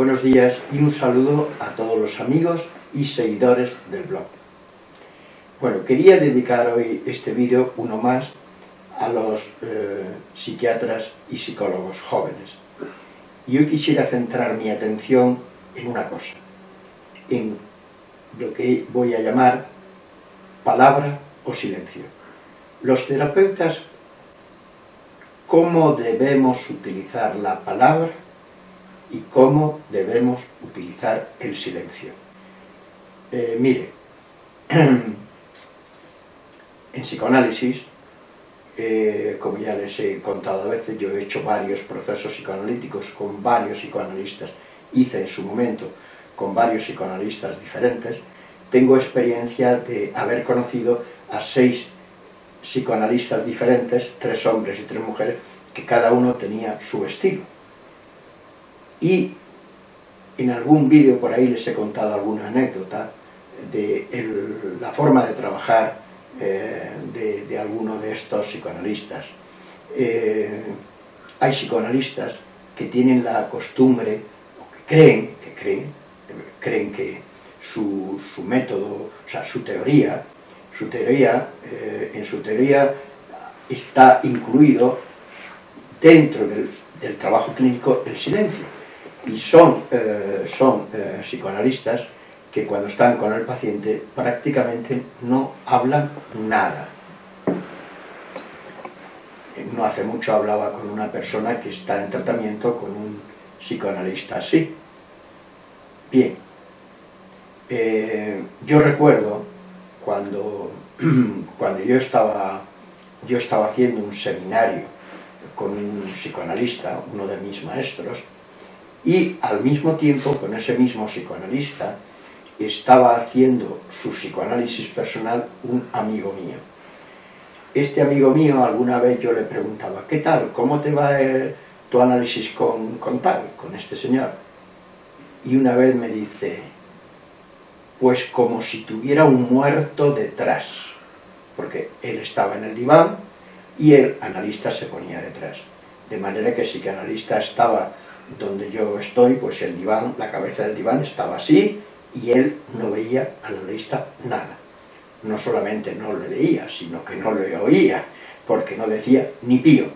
Buenos días y un saludo a todos los amigos y seguidores del blog. Bueno, quería dedicar hoy este vídeo, uno más, a los eh, psiquiatras y psicólogos jóvenes. Y hoy quisiera centrar mi atención en una cosa, en lo que voy a llamar palabra o silencio. Los terapeutas, ¿cómo debemos utilizar la palabra y cómo debemos utilizar el silencio. Eh, mire, en psicoanálisis, eh, como ya les he contado a veces, yo he hecho varios procesos psicoanalíticos con varios psicoanalistas, hice en su momento con varios psicoanalistas diferentes, tengo experiencia de haber conocido a seis psicoanalistas diferentes, tres hombres y tres mujeres, que cada uno tenía su estilo y en algún vídeo por ahí les he contado alguna anécdota de la forma de trabajar eh, de, alguno de estos psicoanalistas. Eh, hay psicoanalistas que tienen la costumbre, o que creen, que creen, creen que su, método, o sea, su teoría, su teoría, eh, en su teoría está incluido dentro del trabajo clínico el silencio y son, eh, son eh, psicoanalistas que cuando están con el paciente prácticamente no hablan nada. No hace mucho hablaba con una persona que está en tratamiento con un psicoanalista así. Bien, eh, yo recuerdo cuando, cuando yo, estaba, yo estaba haciendo un seminario con un psicoanalista, uno de mis maestros, y al mismo tiempo con ese mismo psicoanalista estaba haciendo su psicoanálisis personal un amigo mío. Este amigo mío alguna vez yo le preguntaba, ¿qué tal? ¿Cómo te va tu análisis con, con tal, con este señor? Y una vez me dice, pues como si tuviera un muerto detrás, porque él estaba en el diván y el analista se ponía detrás. De manera que el psicoanalista estaba donde yo estoy, pues el diván, la cabeza del diván estaba así y él no veía al analista nada. No solamente no le veía, sino que no le oía, porque no decía ni pío.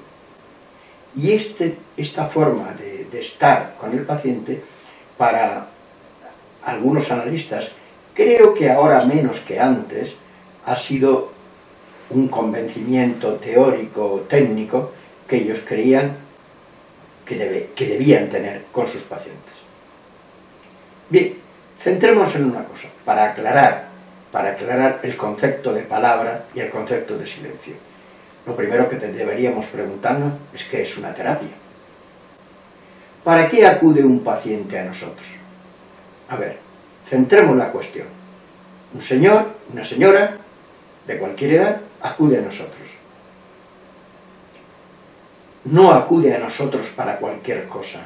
Y este, esta forma de, de estar con el paciente, para algunos analistas, creo que ahora menos que antes, ha sido un convencimiento teórico, técnico, que ellos creían que, debe, que debían tener con sus pacientes. Bien, centrémonos en una cosa, para aclarar, para aclarar el concepto de palabra y el concepto de silencio. Lo primero que deberíamos preguntarnos es qué es una terapia. ¿Para qué acude un paciente a nosotros? A ver, centremos la cuestión. Un señor, una señora, de cualquier edad, acude a nosotros no acude a nosotros para cualquier cosa,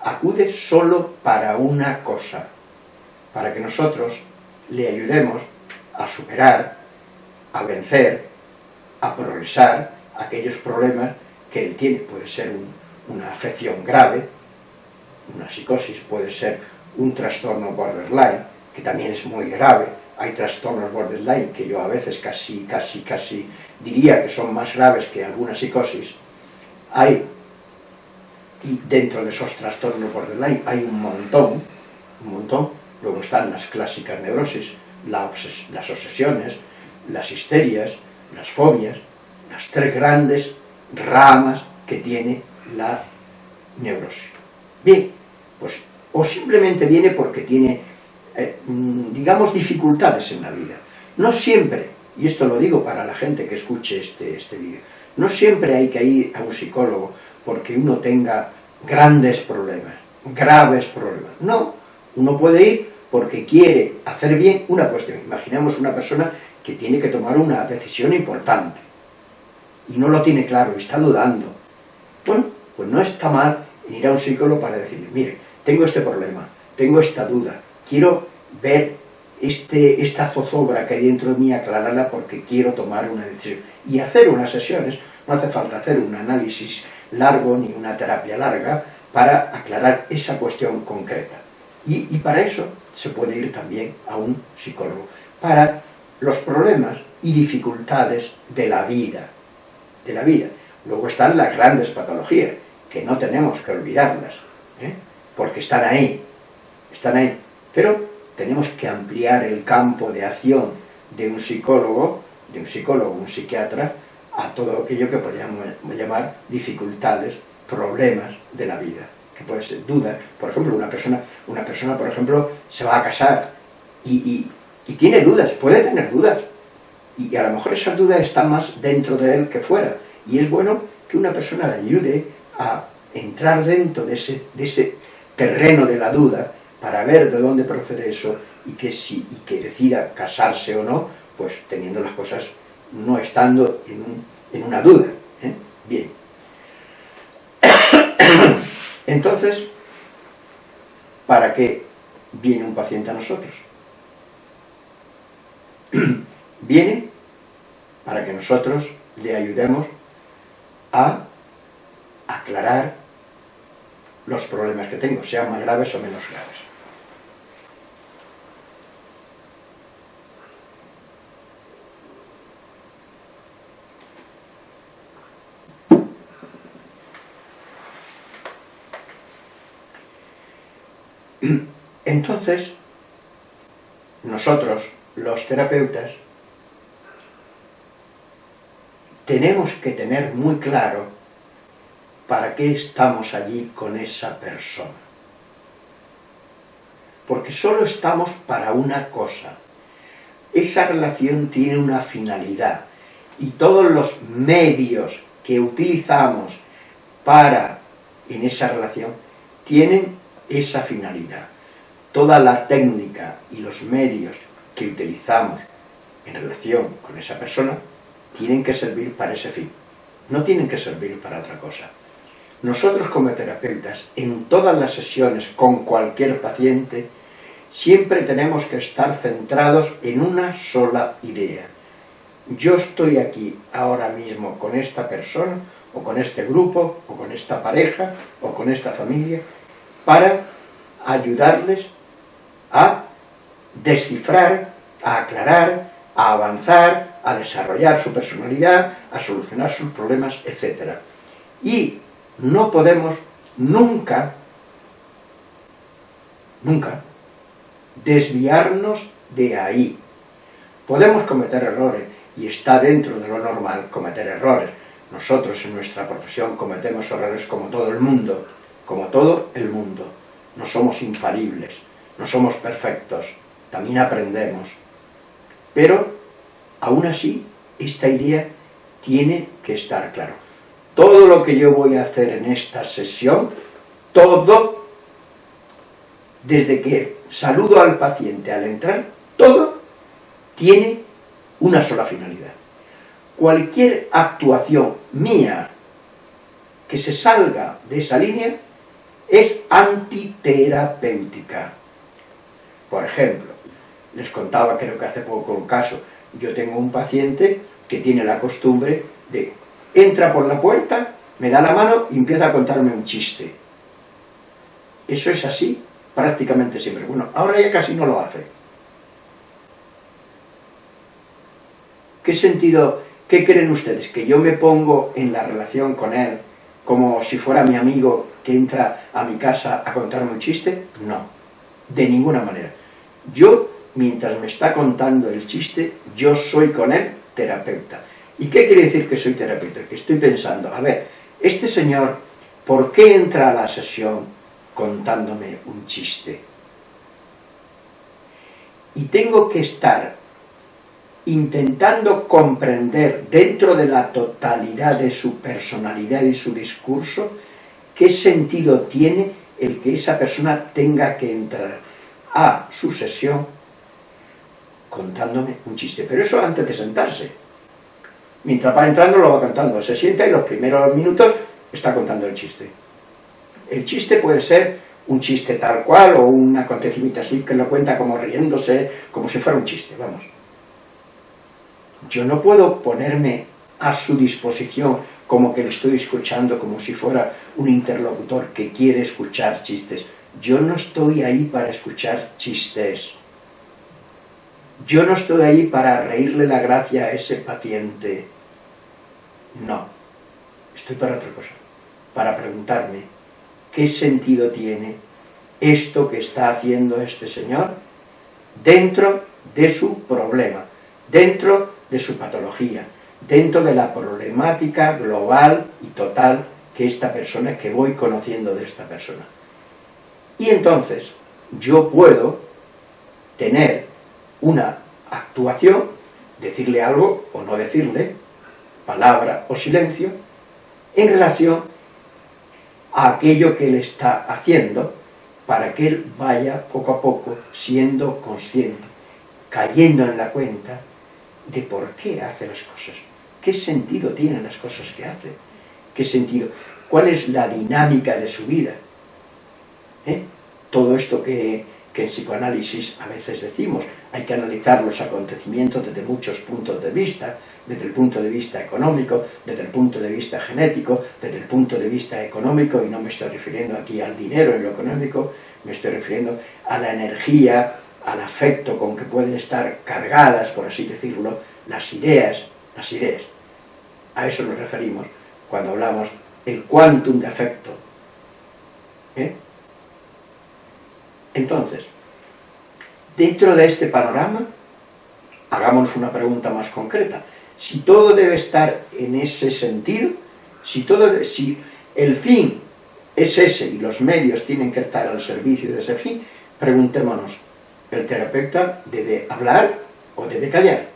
acude solo para una cosa, para que nosotros le ayudemos a superar, a vencer, a progresar aquellos problemas que él tiene. Puede ser una afección grave, una psicosis, puede ser un trastorno borderline, que también es muy grave. Hay trastornos borderline que yo a veces casi, casi, casi diría que son más graves que alguna psicosis, hay, y dentro de esos trastornos borderline hay un montón, un montón, luego están las clásicas neurosis, las obsesiones, las histerias, las fobias, las tres grandes ramas que tiene la neurosis. Bien, pues o simplemente viene porque tiene, eh, mm, digamos, dificultades en la vida. No siempre, y esto lo digo para la gente que escuche este, este vídeo, no siempre hay que ir a un psicólogo porque uno tenga grandes problemas, graves problemas. No, uno puede ir porque quiere hacer bien una cuestión. Imaginemos una persona que tiene que tomar una decisión importante y no lo tiene claro, está dudando. Bueno, pues no está mal ir a un psicólogo para decirle, mire, tengo este problema, tengo esta duda, quiero ver este, esta zozobra que hay dentro de mí, aclararla porque quiero tomar una decisión. Y hacer unas sesiones, no hace falta hacer un análisis largo ni una terapia larga, para aclarar esa cuestión concreta. Y, para eso se puede ir también a un psicólogo, para los problemas y dificultades de la vida, de la vida. Luego están las grandes patologías, que no tenemos que olvidarlas, ¿eh? porque están ahí, están ahí. Pero tenemos que ampliar el campo de acción de un psicólogo, de un psicólogo, un psiquiatra, a todo aquello que podríamos llamar dificultades, problemas de la vida, que puede ser dudas. Por ejemplo, una persona, una persona por ejemplo, se va a casar y, y tiene dudas, puede tener dudas, y a lo mejor esas dudas están más dentro de él que fuera, y es bueno que una persona le ayude a entrar dentro de ese, de ese terreno de la duda para ver de dónde procede eso y que, si, y que decida casarse o no, pues teniendo las cosas, no estando en, un, en una duda. ¿eh? Bien. Entonces, ¿para qué viene un paciente a nosotros? Viene para que nosotros le ayudemos a aclarar los problemas que tengo, sean más graves o menos graves. Entonces, nosotros, los terapeutas, tenemos que tener muy claro para qué estamos allí con esa persona. Porque solo estamos para una cosa. Esa relación tiene una finalidad y todos los medios que utilizamos para en esa relación tienen esa finalidad. Toda la técnica y los medios que utilizamos en relación con esa persona tienen que servir para ese fin, no tienen que servir para otra cosa. Nosotros como terapeutas, en todas las sesiones con cualquier paciente, siempre tenemos que estar centrados en una sola idea. Yo estoy aquí ahora mismo con esta persona, o con este grupo, o con esta pareja, o con esta familia, para ayudarles a descifrar, a aclarar, a avanzar, a desarrollar su personalidad, a solucionar sus problemas, etc. Y no podemos nunca, nunca, desviarnos de ahí. Podemos cometer errores, y está dentro de lo normal cometer errores. Nosotros en nuestra profesión cometemos errores como todo el mundo, como todo el mundo. No somos infalibles, no somos perfectos, también aprendemos. Pero, aún así, esta idea tiene que estar claro. Todo lo que yo voy a hacer en esta sesión, todo, desde que saludo al paciente al entrar, todo tiene una sola finalidad. Cualquier actuación mía que se salga de esa línea es antiterapéutica. Por ejemplo, les contaba, creo que hace poco un caso, yo tengo un paciente que tiene la costumbre de, entra por la puerta, me da la mano y empieza a contarme un chiste. Eso es así prácticamente siempre. Bueno, ahora ya casi no lo hace. ¿Qué sentido, qué creen ustedes? ¿Que yo me pongo en la relación con él como si fuera mi amigo que entra a mi casa a contarme un chiste? No, de ninguna manera. Yo, mientras me está contando el chiste, yo soy con él terapeuta. ¿Y qué quiere decir que soy terapeuta? Que estoy pensando, a ver, este señor, ¿por qué entra a la sesión contándome un chiste? Y tengo que estar intentando comprender dentro de la totalidad de su personalidad y su discurso qué sentido tiene el que esa persona tenga que entrar a su sesión contándome un chiste. Pero eso antes de sentarse. Mientras va entrando lo va contando. Se sienta y los primeros minutos está contando el chiste. El chiste puede ser un chiste tal cual o un acontecimiento así que lo cuenta como riéndose, como si fuera un chiste, vamos. Yo no puedo ponerme a su disposición como que le estoy escuchando como si fuera un interlocutor que quiere escuchar chistes. Yo no estoy ahí para escuchar chistes. Yo no estoy ahí para reírle la gracia a ese paciente. No. Estoy para otra cosa. Para preguntarme, ¿qué sentido tiene esto que está haciendo este señor dentro de su problema, dentro de su patología, dentro de la problemática global y total que esta persona, que voy conociendo de esta persona. Y entonces yo puedo tener una actuación, decirle algo o no decirle, palabra o silencio, en relación a aquello que él está haciendo, para que él vaya poco a poco siendo consciente, cayendo en la cuenta de por qué hace las cosas, qué sentido tienen las cosas que hace, qué sentido, cuál es la dinámica de su vida. ¿Eh? Todo esto que, en psicoanálisis a veces decimos, hay que analizar los acontecimientos desde muchos puntos de vista, desde el punto de vista económico, desde el punto de vista genético, desde el punto de vista económico, y no me estoy refiriendo aquí al dinero en lo económico, me estoy refiriendo a la energía, al afecto con que pueden estar cargadas, por así decirlo, las ideas, las ideas. A eso nos referimos cuando hablamos el quantum de afecto. ¿Eh? Entonces, dentro de este panorama, hagámonos una pregunta más concreta si todo debe estar en ese sentido, si, todo, si el fin es ese y los medios tienen que estar al servicio de ese fin, preguntémonos, ¿el terapeuta debe hablar o debe callar?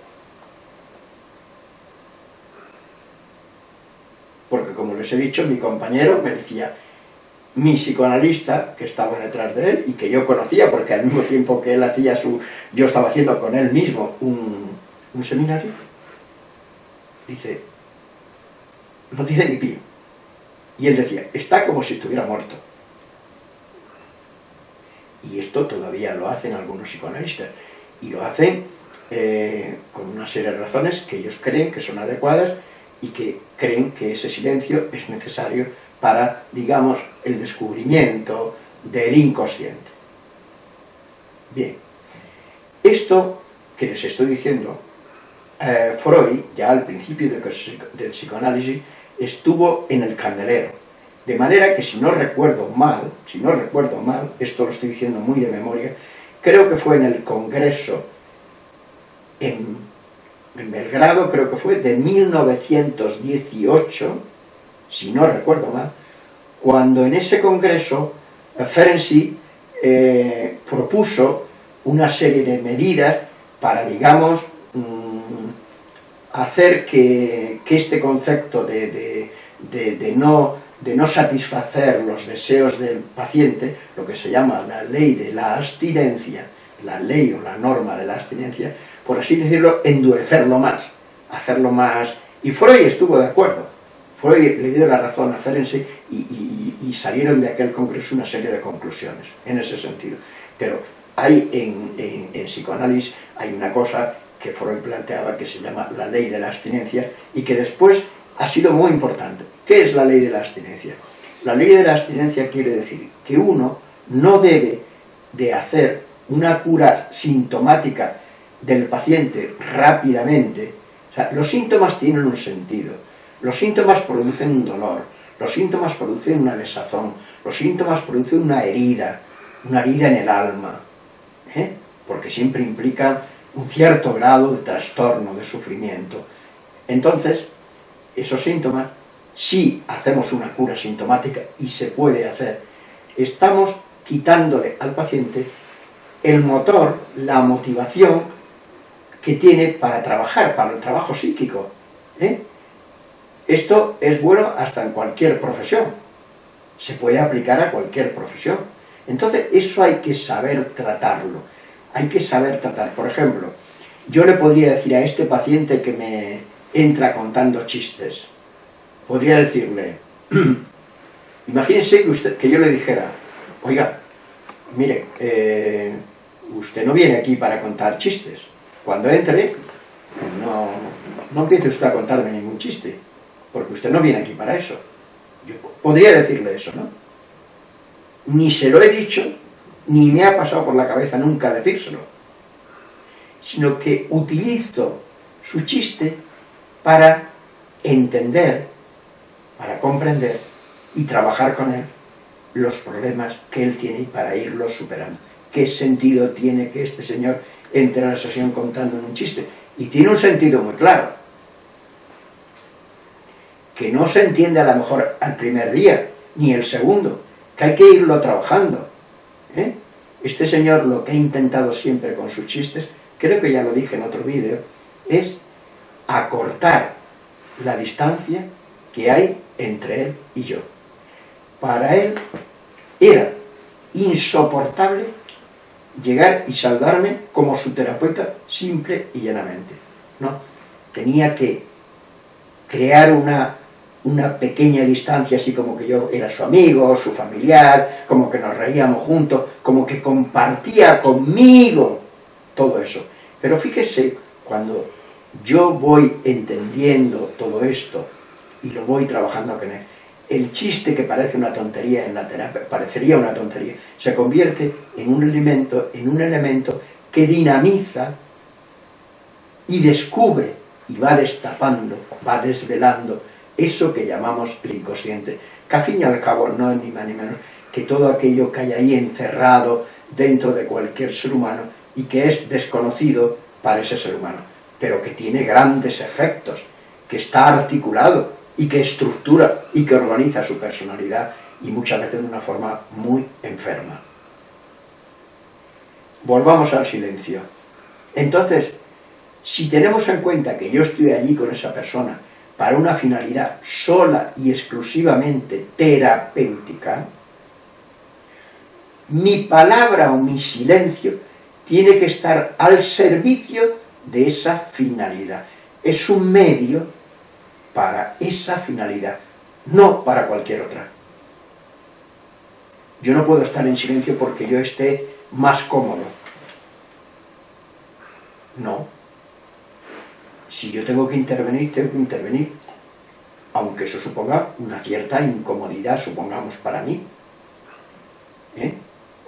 Porque como les he dicho, mi compañero me decía, mi psicoanalista, que estaba detrás de él y que yo conocía, porque al mismo tiempo que él hacía su... yo estaba haciendo con él mismo un, seminario, dice, no tiene ni pío. Y él decía, está como si estuviera muerto. Y esto todavía lo hacen algunos psicoanalistas. Y lo hacen eh, con una serie de razones que ellos creen que son adecuadas y que creen que ese silencio es necesario para, digamos, el descubrimiento del inconsciente. Bien, esto que les estoy diciendo eh, Freud, ya al principio del psicoanálisis, estuvo en el candelero. De manera que si no recuerdo mal, si no recuerdo mal, esto lo estoy diciendo muy de memoria, creo que fue en el congreso en, en Belgrado, creo que fue de 1918, si no recuerdo mal, cuando en ese congreso eh, Ferenczi eh, propuso una serie de medidas para, digamos, hacer que, este concepto de, no, de no satisfacer los deseos del paciente, lo que se llama la ley de la abstinencia, la ley o la norma de la abstinencia, por así decirlo, endurecerlo más, hacerlo más... Y Freud estuvo de acuerdo. Freud le dio la razón a Ferenczi y, salieron de aquel congreso una serie de conclusiones en ese sentido. Pero hay en psicoanálisis hay una cosa que Freud planteaba que se llama la ley de la abstinencia y que después ha sido muy importante. ¿Qué es la ley de la abstinencia? La ley de la abstinencia quiere decir que uno no debe de hacer una cura sintomática del paciente rápidamente. O sea, los síntomas tienen un sentido. Los síntomas producen un dolor, los síntomas producen una desazón, los síntomas producen una herida, una herida en el alma, ¿eh? porque siempre implica un cierto grado de trastorno, de sufrimiento. Entonces, esos síntomas, si hacemos una cura sintomática, y se puede hacer, estamos quitándole al paciente el motor, la motivación que tiene para trabajar, para el trabajo psíquico. ¿eh? Esto es bueno hasta en cualquier profesión, se puede aplicar a cualquier profesión. Entonces, eso hay que saber tratarlo hay que saber tratar. Por ejemplo, yo le podría decir a este paciente que me entra contando chistes, podría decirle, imagínense que, usted, que yo le dijera, oiga, mire, eh, usted no viene aquí para contar chistes. Cuando entre, no, no empiece usted a contarme ningún chiste. Porque usted no viene aquí para eso. Yo podría decirle eso, ¿no? Ni se lo he dicho, ni me ha pasado por la cabeza nunca decírselo, sino que utilizo su chiste para entender, para comprender y trabajar con él los problemas que él tiene para irlos superando. ¿Qué sentido tiene que este señor entre a la sesión contando un chiste? Y tiene un sentido muy claro, que no se entiende a lo mejor al primer día, ni el segundo, que hay que irlo trabajando. ¿eh? Este señor lo que ha intentado siempre con sus chistes, creo que ya lo dije en otro vídeo, es acortar la distancia que hay entre él y yo. Para él era insoportable llegar y saludarme como su terapeuta simple y llanamente. No, tenía que crear una, una pequeña distancia, así como que yo era su amigo, su familiar, como que nos reíamos juntos, como que compartía conmigo todo eso. Pero fíjese, cuando yo voy entendiendo todo esto y lo voy trabajando con él, el chiste que parece una tontería en la terapia, parecería una tontería, se convierte en un elemento, en un elemento que dinamiza y descubre y va destapando, va desvelando eso que llamamos el inconsciente, que al fin y al cabo no es ni más ni menos que todo aquello que hay ahí encerrado dentro de cualquier ser humano y que es desconocido para ese ser humano, pero que tiene grandes efectos, que está articulado, y que estructura y que organiza su personalidad y muchas veces de una forma muy enferma. Volvamos al silencio. Entonces, si tenemos en cuenta que yo estoy allí con esa persona para una finalidad sola y exclusivamente terapéutica, mi palabra o mi silencio tiene que estar al servicio de esa finalidad. Es un medio para esa finalidad, no para cualquier otra. Yo no puedo estar en silencio porque yo esté más cómodo. No. Si yo tengo que intervenir, tengo que intervenir. Aunque eso suponga una cierta incomodidad, supongamos, para mí. ¿Eh?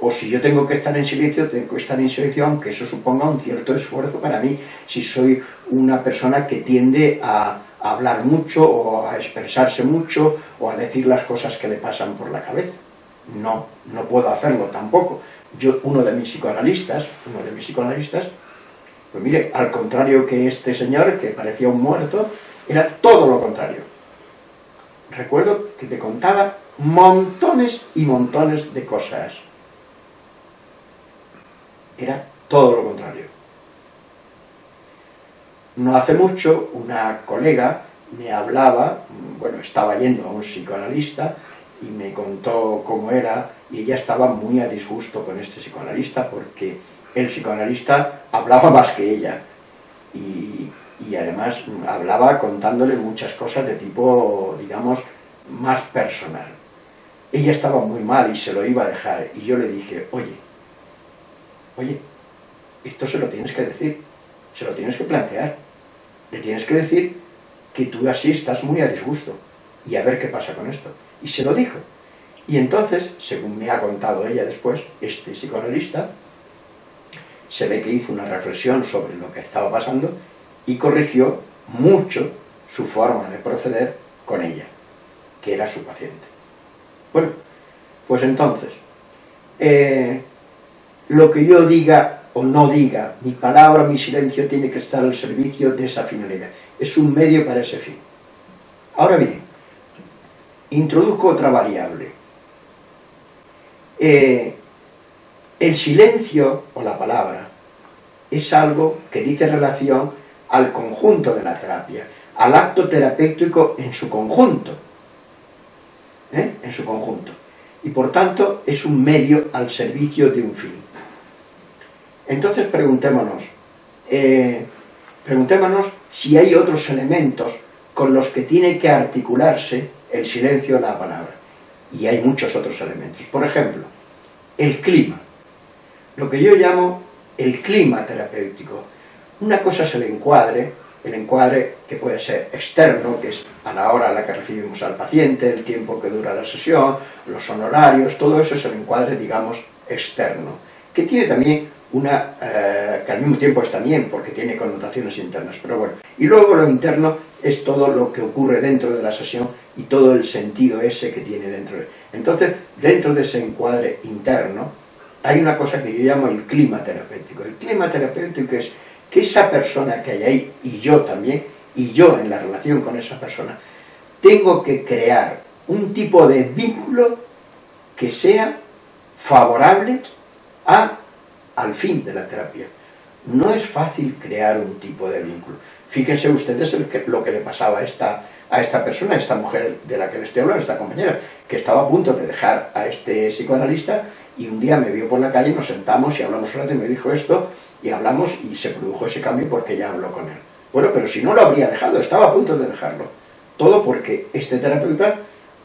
O si yo tengo que estar en silencio, tengo que estar en silencio, aunque eso suponga un cierto esfuerzo para mí. Si soy una persona que tiende a, hablar mucho o a expresarse mucho o a decir las cosas que le pasan por la cabeza. No, no puedo hacerlo tampoco. Yo, uno de mis psicoanalistas, uno de mis psicoanalistas, pues mire, al contrario que este señor, que parecía un muerto, era todo lo contrario. Recuerdo que te contaba montones y montones de cosas. Era todo lo contrario. No hace mucho, una colega me hablaba, bueno, estaba yendo a un psicoanalista y me contó cómo era y ella estaba muy a disgusto con este psicoanalista porque el psicoanalista hablaba más que ella y, además hablaba contándole muchas cosas de tipo, digamos, más personal. Ella estaba muy mal y se lo iba a dejar y yo le dije, oye, oye, esto se lo tienes que decir, se lo tienes que plantear le tienes que decir que tú así estás muy a disgusto y a ver qué pasa con esto. Y se lo dijo. Y entonces, según me ha contado ella después, este psicoanalista, se ve que hizo una reflexión sobre lo que estaba pasando y corrigió mucho su forma de proceder con ella, que era su paciente. Bueno, pues entonces, eh, lo que yo diga o no diga, mi palabra, mi silencio tiene que estar al servicio de esa finalidad. Es un medio para ese fin. Ahora bien, introduzco otra variable. Eh, el silencio, o la palabra, es algo que dice relación al conjunto de la terapia, al acto terapéutico en su conjunto. ¿eh? En su conjunto. Y por tanto es un medio al servicio de un fin. Entonces preguntémonos, eh, preguntémonos si hay otros elementos con los que tiene que articularse el silencio de la palabra. Y hay muchos otros elementos. Por ejemplo, el clima. Lo que yo llamo el clima terapéutico. Una cosa es el encuadre el encuadre que puede ser externo, que es a la hora a la que recibimos al paciente, el tiempo que dura la sesión, los honorarios, todo eso es el encuadre, digamos, externo, que tiene también una, eh, que al mismo tiempo es también, porque tiene connotaciones internas, pero bueno. Y luego lo interno es todo lo que ocurre dentro de la sesión y todo el sentido ese que tiene dentro de Entonces, dentro de ese encuadre interno, hay una cosa que yo llamo el clima terapéutico. El clima terapéutico es que esa persona que hay ahí, y yo también, y yo en la relación con esa persona, tengo que crear un tipo de vínculo que sea favorable a, al fin de la terapia. No es fácil crear un tipo de vínculo. Fíjense ustedes lo que le pasaba a esta, a esta persona, a esta mujer de la que le estoy hablando, esta compañera, que estaba a punto de dejar a este psicoanalista y un día me vio por la calle, nos sentamos y hablamos un rato y me dijo esto y hablamos y se produjo ese cambio porque ella habló con él. Bueno, pero si no lo habría dejado, estaba a punto de dejarlo. Todo porque este terapeuta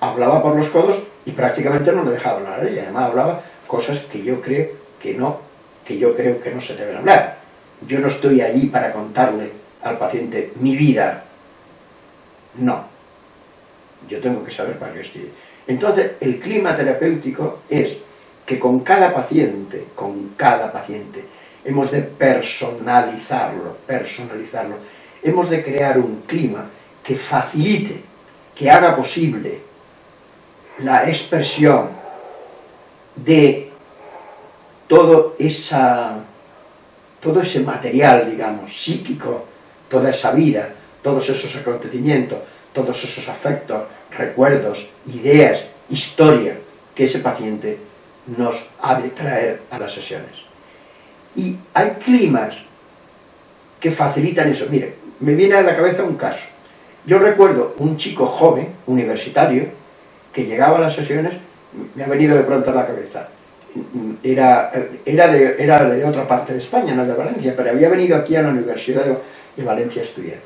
hablaba por los codos y prácticamente no le dejaba hablar a ella. Además hablaba cosas que yo creo que no, que yo creo que no se deben hablar. Yo no estoy allí para contarle al paciente mi vida. No. Yo tengo que saber para qué estoy. Entonces, el clima terapéutico es que con cada paciente, con cada paciente, hemos de personalizarlo, personalizarlo. Hemos de crear un clima que facilite, que haga posible la expresión de todo, esa, todo ese material, digamos, psíquico, toda esa vida, todos esos acontecimientos, todos esos afectos, recuerdos, ideas, historia que ese paciente nos ha de traer a las sesiones. Y hay climas que facilitan eso. Mire, me viene a la cabeza un caso. Yo recuerdo un chico joven, universitario, que llegaba a las sesiones, me ha venido de pronto a la cabeza. Era, era, de, otra parte de España, no de Valencia, pero había venido aquí a la Universidad de, Valencia a estudiar.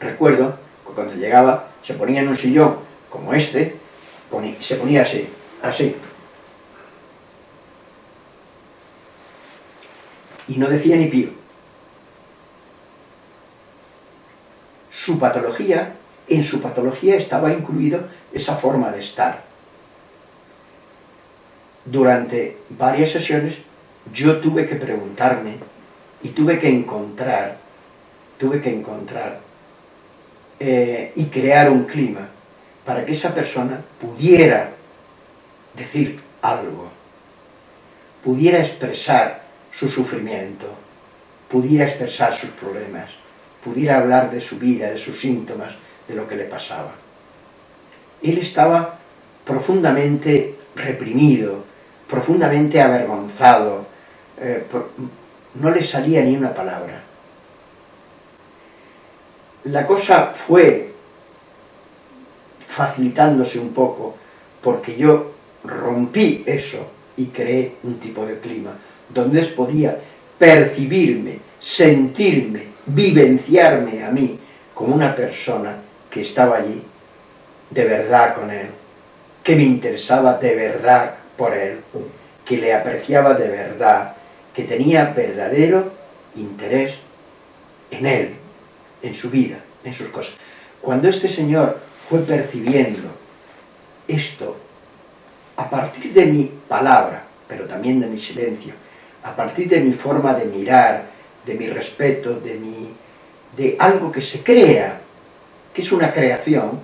Recuerdo que cuando llegaba se ponía en un sillón como este, se ponía así, así, y no decía ni pío. Su patología, en su patología estaba incluido esa forma de estar. Durante varias sesiones yo tuve que preguntarme y tuve que encontrar, tuve que encontrar eh, y crear un clima para que esa persona pudiera decir algo, pudiera expresar su sufrimiento, pudiera expresar sus problemas, pudiera hablar de su vida, de sus síntomas, de lo que le pasaba. Él estaba profundamente reprimido, profundamente avergonzado, eh, no le salía ni una palabra. La cosa fue facilitándose un poco porque yo rompí eso y creé un tipo de clima donde podía percibirme, sentirme, vivenciarme a mí como una persona que estaba allí de verdad con él, que me interesaba de verdad por él, que le apreciaba de verdad, que tenía verdadero interés en él, en su vida, en sus cosas. Cuando este señor fue percibiendo esto, a partir de mi palabra, pero también de mi silencio, a partir de mi forma de mirar, de mi respeto, de, mi, de algo que se crea, que es una creación,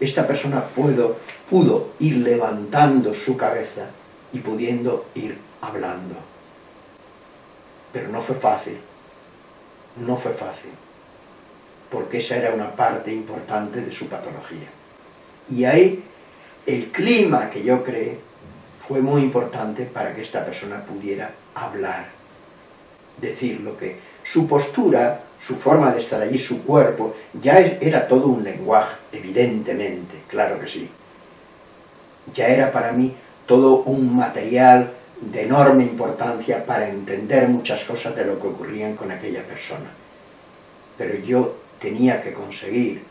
esta persona pudo, pudo ir levantando su cabeza y pudiendo ir hablando. Pero no fue fácil, no fue fácil, porque esa era una parte importante de su patología. Y ahí el clima que yo creé fue muy importante para que esta persona pudiera hablar, decir lo que... Su postura, su forma de estar allí, su cuerpo, ya era todo un lenguaje, evidentemente, claro que sí. Ya era para mí todo un material de enorme importancia para entender muchas cosas de lo que ocurrían con aquella persona. Pero yo tenía que conseguir,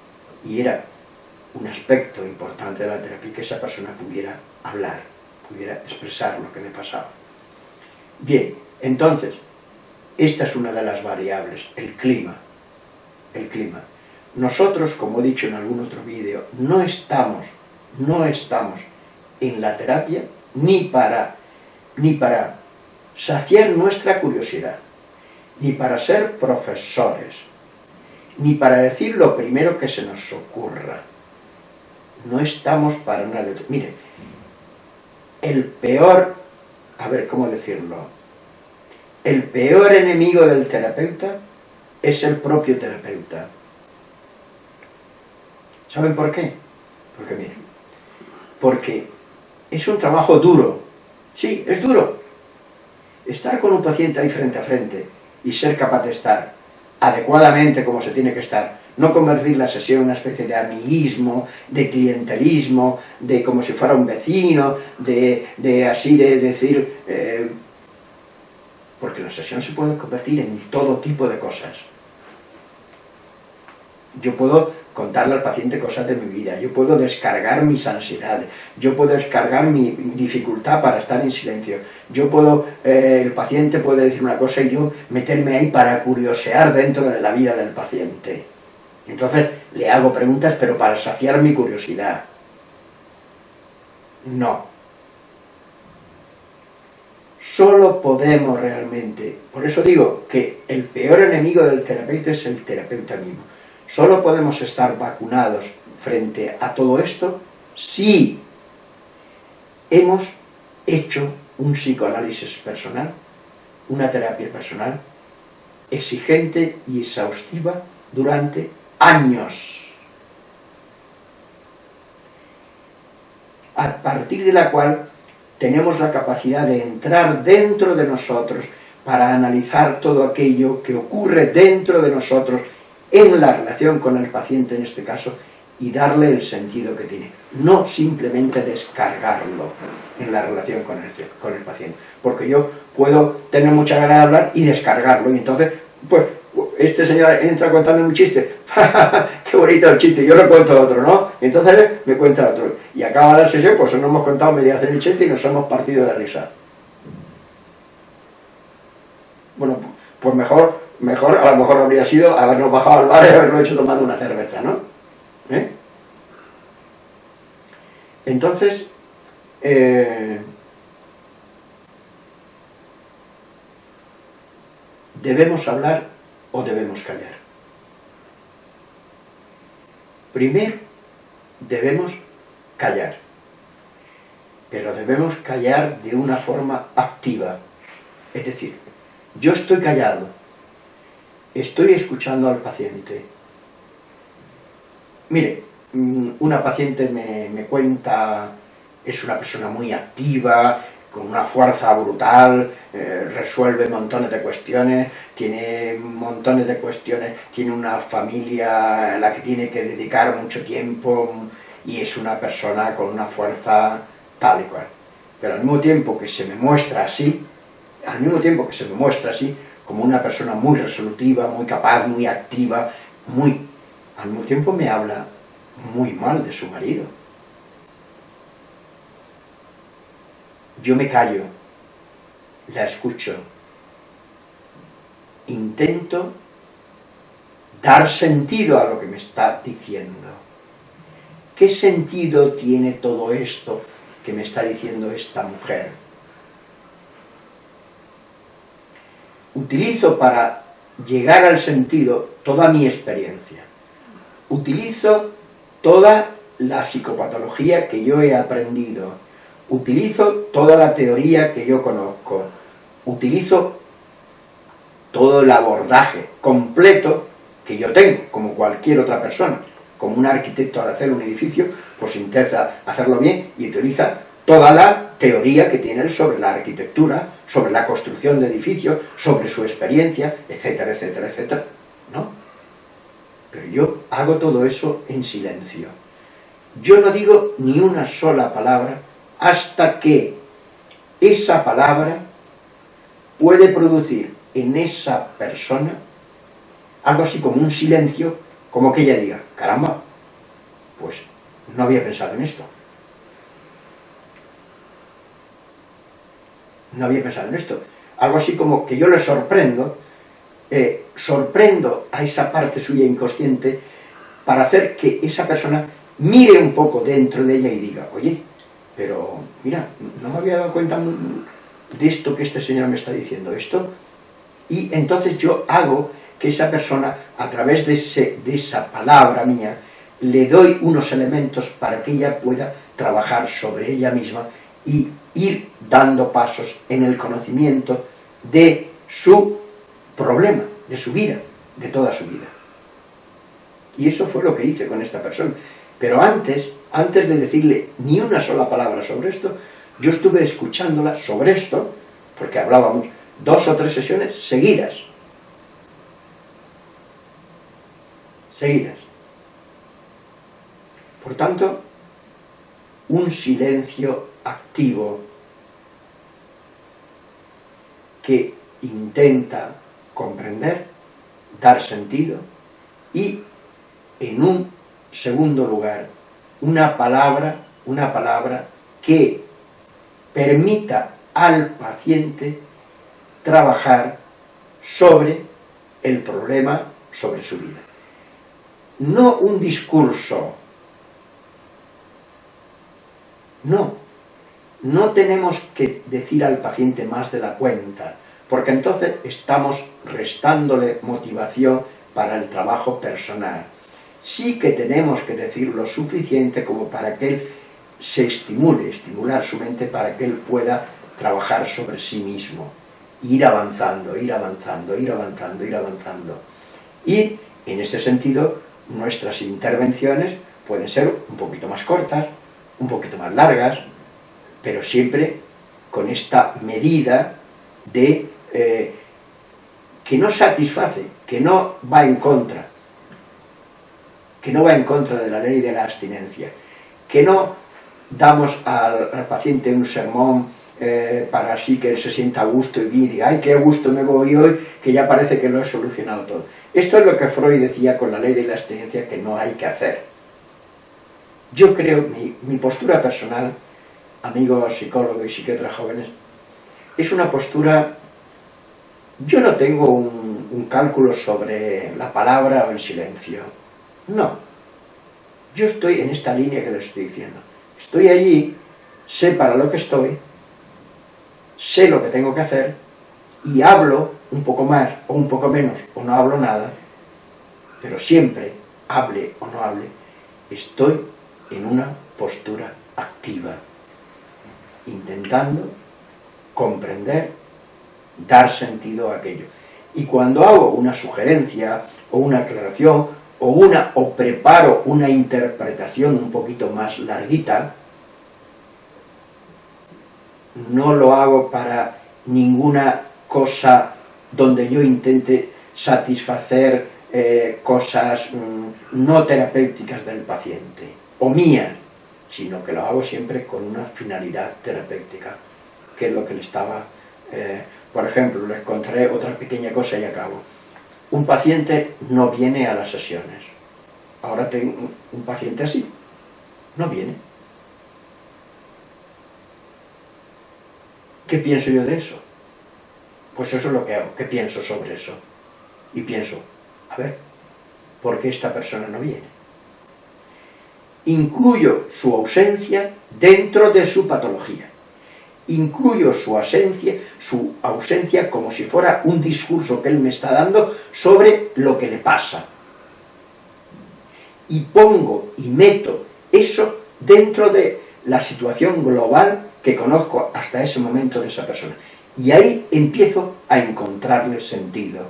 y era un aspecto importante de la terapia, que esa persona pudiera hablar, pudiera expresar lo que le pasaba. Bien, entonces, esta es una de las variables, el clima. el clima. Nosotros, como he dicho en algún otro vídeo, no estamos, no estamos en la terapia ni para, ni para saciar nuestra curiosidad, ni para ser profesores, ni para decir lo primero que se nos ocurra. No estamos para nada. Mire, el peor, a ver cómo decirlo, el peor enemigo del terapeuta es el propio terapeuta. ¿Saben por qué? Porque miren, porque es un trabajo duro. Sí, es duro. Estar con un paciente ahí frente a frente y ser capaz de estar adecuadamente como se tiene que estar, no convertir la sesión en una especie de amiguismo, de clientelismo, de como si fuera un vecino, de, así de decir... Eh, porque la sesión se puede convertir en todo tipo de cosas. Yo puedo contarle al paciente cosas de mi vida, yo puedo descargar mis ansiedades, yo puedo descargar mi dificultad para estar en silencio, yo puedo, eh, el paciente puede decir una cosa y yo meterme ahí para curiosear dentro de la vida del paciente. Entonces le hago preguntas pero para saciar mi curiosidad. No. Solo podemos realmente, por eso digo que el peor enemigo del terapeuta es el terapeuta mismo Solo podemos estar vacunados frente a todo esto si hemos hecho un psicoanálisis personal, una terapia personal, exigente y exhaustiva durante años. A partir de la cual tenemos la capacidad de entrar dentro de nosotros para analizar todo aquello que ocurre dentro de nosotros en la relación con el paciente en este caso y darle el sentido que tiene, no simplemente descargarlo en la relación con el, con el paciente, porque yo puedo tener mucha ganas de hablar y descargarlo, y entonces, pues, este señor entra contando un chiste, qué bonito el chiste, yo le cuento otro, ¿no? entonces me cuenta otro, y acaba la sesión, pues nos hemos contado media el chiste y nos hemos partido de risa. Bueno, pues mejor mejor, a lo mejor habría sido habernos bajado al bar y haberlo hecho tomando una cerveza, ¿no? ¿Eh? Entonces, eh, ¿debemos hablar o debemos callar? Primero, debemos callar, pero debemos callar de una forma activa. Es decir, yo estoy callado, estoy escuchando al paciente. Mire, mm, una paciente me, cuenta, es una persona muy activa, con una fuerza brutal, eh, resuelve montones de cuestiones, tiene montones de cuestiones, tiene una familia a la que tiene que dedicar mucho tiempo y es una persona con una fuerza tal y cual. Pero al mismo tiempo que se me muestra así, al mismo tiempo que se me muestra así, como una persona muy resolutiva, muy capaz, muy activa, muy... Al mismo tiempo me habla muy mal de su marido. Yo me callo, la escucho, intento dar sentido a lo que me está diciendo. ¿Qué sentido tiene todo esto que me está diciendo esta mujer? utilizo para llegar al sentido toda mi experiencia. Utilizo toda la psicopatología que yo he aprendido. Utilizo toda la teoría que yo conozco. Utilizo todo el abordaje completo que yo tengo, como cualquier otra persona. Como un arquitecto al hacer un edificio, pues intenta hacerlo bien y utiliza toda la teoría que tiene él sobre la arquitectura, sobre la construcción de edificios, sobre su experiencia, etcétera, etcétera, etcétera. ¿No? Pero yo hago todo eso en silencio. Yo no digo ni una sola palabra hasta que esa palabra puede producir en esa persona algo así como un silencio, como que ella diga, caramba, pues no había pensado en esto. no había pensado en esto. Algo así como que yo le sorprendo eh, sorprendo a esa parte suya inconsciente para hacer que esa persona mire un poco dentro de ella y diga, oye, pero mira, no me había dado cuenta de esto que este señor me está diciendo, esto, y entonces yo hago que esa persona, a través de, de esa palabra mía, le doy unos elementos para que ella pueda trabajar sobre ella misma y ir dando pasos en el conocimiento de su problema, de su vida, de toda su vida. Y eso fue lo que hice con esta persona. Pero antes, antes de decirle ni una sola palabra sobre esto, yo estuve escuchándola sobre esto, porque hablábamos dos o tres sesiones seguidas. Seguidas. Por tanto, un silencio activo que intenta comprender, dar sentido y, en un segundo lugar, una palabra, una palabra que permita al paciente trabajar sobre el problema, sobre su vida. No un discurso, no, no tenemos que decir al paciente más de la cuenta, porque entonces estamos restándole motivación para el trabajo personal. Sí que tenemos que decir lo suficiente como para que él se estimule, estimular su mente para que él pueda trabajar sobre sí mismo, ir avanzando, ir avanzando, ir avanzando, ir avanzando. Y en ese sentido, nuestras intervenciones pueden ser un poquito más cortas, un poquito más largas, pero siempre con esta medida de eh, que no satisface, que no va en contra, que no va en contra de la ley de la abstinencia, que no damos al, paciente un sermón eh, para así que él se sienta a gusto y diga, ay, qué gusto me voy hoy, que ya parece que lo he solucionado todo. Esto es lo que Freud decía con la ley de la abstinencia que no hay que hacer. Yo creo, mi, mi postura personal, amigos psicólogos y psiquiatras jóvenes, es una postura yo no tengo un, cálculo sobre la palabra o el silencio. No. Yo estoy en esta línea que les estoy diciendo. Estoy allí, sé para lo que estoy, sé lo que tengo que hacer y hablo un poco más o un poco menos o no hablo nada, pero siempre, hable o no hable, estoy en una postura activa, intentando comprender dar sentido a aquello. Y cuando hago una sugerencia o una aclaración o, una, o preparo una interpretación un poquito más larguita, no lo hago para ninguna cosa donde yo intente satisfacer eh, cosas mm, no terapéuticas del paciente, o mías, sino que lo hago siempre con una finalidad terapéutica, que es lo que le estaba eh, por ejemplo, les contaré otra pequeña cosa y acabo. Un paciente no viene a las sesiones. Ahora tengo un paciente así. No viene. ¿Qué pienso yo de eso? Pues eso es lo que hago. ¿Qué pienso sobre eso? Y pienso, a ver, ¿por qué esta persona no viene? Incluyo su ausencia dentro de su patología incluyo su ausencia, su ausencia como si fuera un discurso que él me está dando sobre lo que le pasa. Y pongo y meto eso dentro de la situación global que conozco hasta ese momento de esa persona. Y ahí empiezo a encontrarle sentido.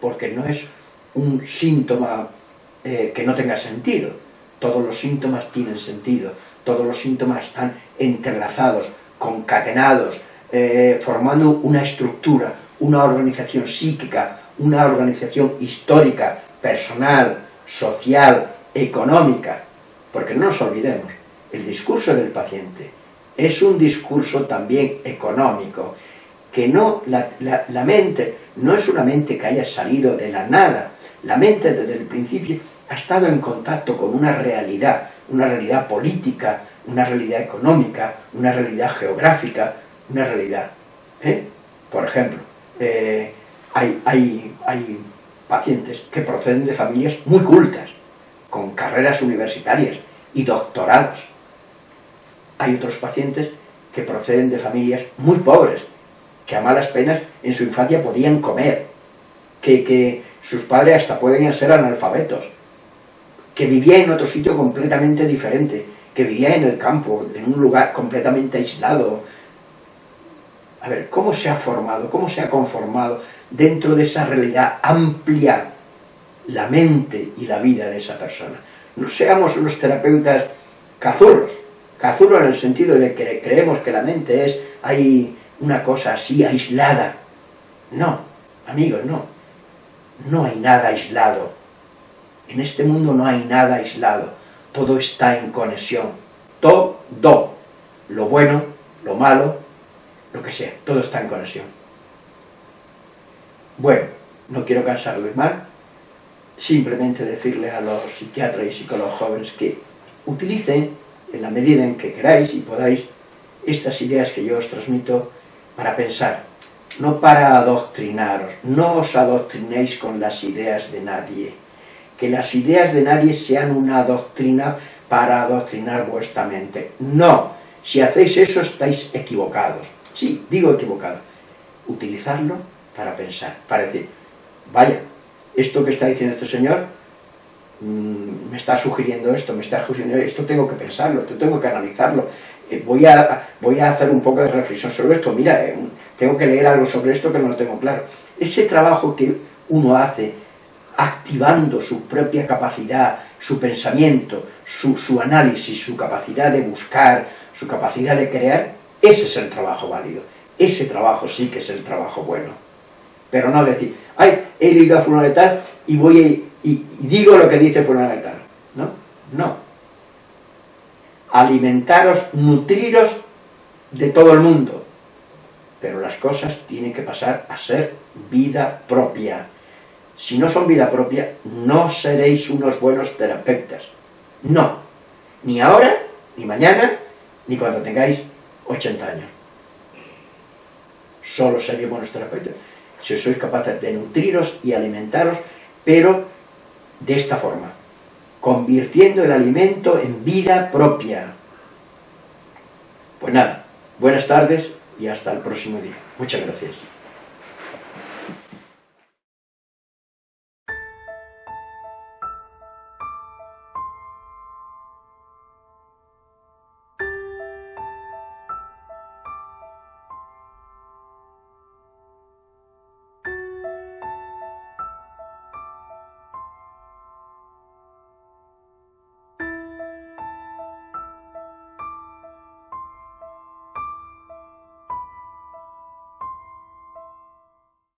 Porque no es un síntoma eh, que no tenga sentido. Todos los síntomas tienen sentido, todos los síntomas están entrelazados, concatenados, eh, formando una estructura, una organización psíquica, una organización histórica, personal, social, económica. Porque no nos olvidemos, el discurso del paciente es un discurso también económico, que no, la, la mente no es una mente que haya salido de la nada, la mente desde el principio ha estado en contacto con una realidad, una realidad política, una realidad económica, una realidad geográfica, una realidad. ¿eh? Por ejemplo, eh, hay, hay, hay pacientes que proceden de familias muy cultas, con carreras universitarias y doctorados. Hay otros pacientes que proceden de familias muy pobres, que a malas penas en su infancia podían comer, que, que sus padres hasta pueden ser analfabetos, que vivía en otro sitio completamente diferente, que vivía en el campo, en un lugar completamente aislado. A ver, ¿cómo se ha formado, cómo se ha conformado dentro de esa realidad amplia la mente y la vida de esa persona? No seamos unos terapeutas cazurros, cazurros en el sentido de que creemos que la mente es, hay una cosa así aislada. No, amigos, no. No hay nada aislado. En este mundo no hay nada aislado. Todo está en conexión. Todo. Lo bueno, lo malo, lo que sea. Todo está en conexión. Bueno, no quiero cansarles más. Simplemente decirle a los psiquiatras y psicólogos jóvenes que utilicen, en la medida en que queráis y podáis, estas ideas que yo os transmito para pensar no para adoctrinaros, no os adoctrinéis con las ideas de nadie, que las ideas de nadie sean una doctrina para adoctrinar vuestra mente. No, si hacéis eso estáis equivocados. Sí, digo equivocado. Utilizarlo para pensar, para decir, vaya, esto que está diciendo este señor mm, me está sugiriendo esto, me está sugiriendo esto, tengo que pensarlo, esto tengo que analizarlo, eh, voy, a, voy a hacer un poco de reflexión sobre esto, mira, eh, tengo que leer algo sobre esto que no lo tengo claro. Ese trabajo que uno hace activando su propia capacidad, su pensamiento, su, su, análisis, su capacidad de buscar, su capacidad de crear, ese es el trabajo válido. Ese trabajo sí que es el trabajo bueno. Pero no decir, ay, he leído a fulano de y voy y, y, digo lo que dice fulano de tal. ¿No? No. Alimentaros, nutriros de todo el mundo pero las cosas tienen que pasar a ser vida propia. Si no son vida propia, no seréis unos buenos terapeutas. No. Ni ahora, ni mañana, ni cuando tengáis 80 años. Solo seréis buenos terapeutas si sois capaces de nutriros y alimentaros, pero de esta forma, convirtiendo el alimento en vida propia. Pues nada, buenas tardes y hasta el próximo día. Muchas gracias.